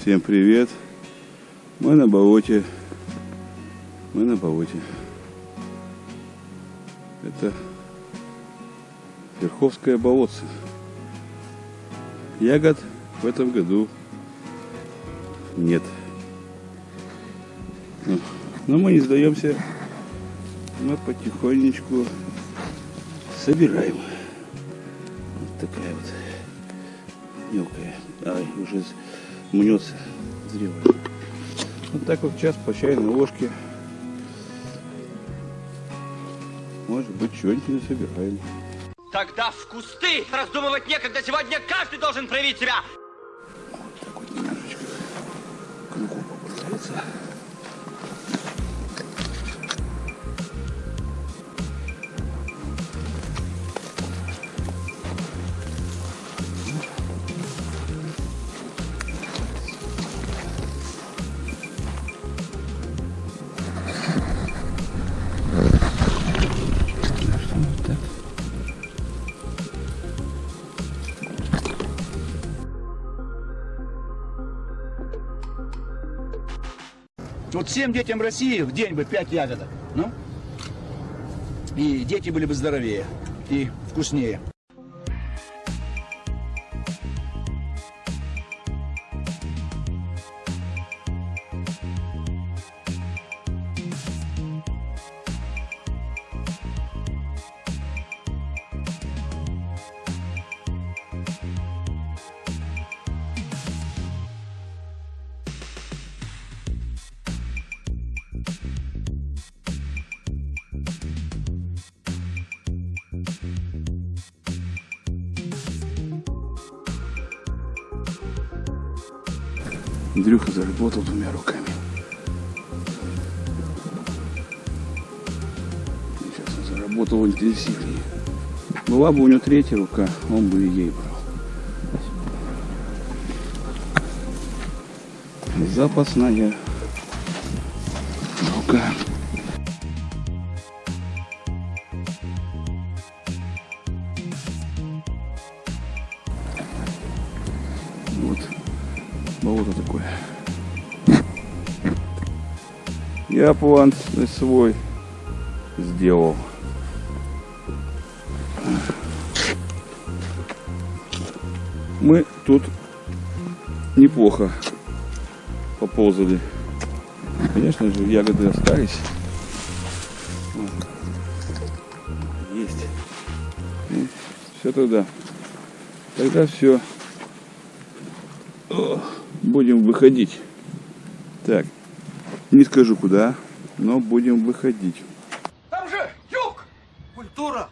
Всем привет. Мы на болоте. Мы на болоте. Это Верховское болотце. Ягод в этом году нет. Но мы не сдаемся. Мы потихонечку собираем. Вот такая вот мелкая. Ай, уже мнется зрелая. Вот так вот час по чайной ложке. Может быть, что-нибудь не собираем. Тогда в кусты раздумывать некогда. Сегодня каждый должен проявить себя. Вот так вот немножечко кругу попытается. Вот всем детям России в день бы 5 ягодок. Ну? И дети были бы здоровее и вкуснее. Андрюха заработал двумя руками. Сейчас он заработал интенсивнее. Была бы у него третья рука, он бы ей брал. Запасная рука. Вот болото такое. Я план свой сделал. Мы тут неплохо поползали. Конечно же, ягоды остались. Есть. Ну, все тогда. Тогда все. Будем выходить. Так, не скажу куда, но будем выходить. Там же юг! Культура!